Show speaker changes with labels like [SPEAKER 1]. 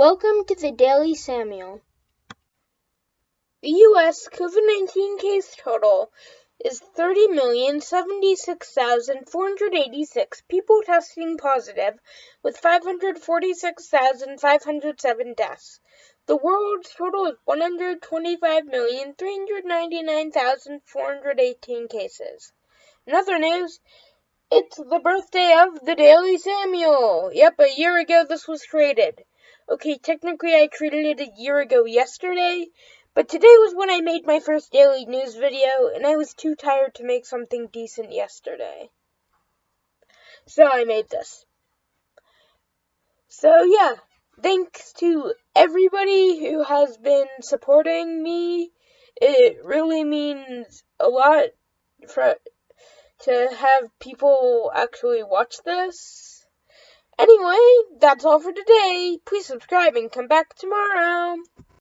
[SPEAKER 1] Welcome to the Daily Samuel. The U.S. COVID 19 case total is 30,076,486 people testing positive, with 546,507 deaths. The world's total is 125,399,418 cases. In other news, it's the birthday of the Daily Samuel. Yep, a year ago this was created. Okay, technically I created it a year ago yesterday, but today was when I made my first daily news video, and I was too tired to make something decent yesterday. So I made this. So yeah, thanks to everybody who has been supporting me. It really means a lot for to have people actually watch this. Anyway, that's all for today. Please subscribe and come back tomorrow.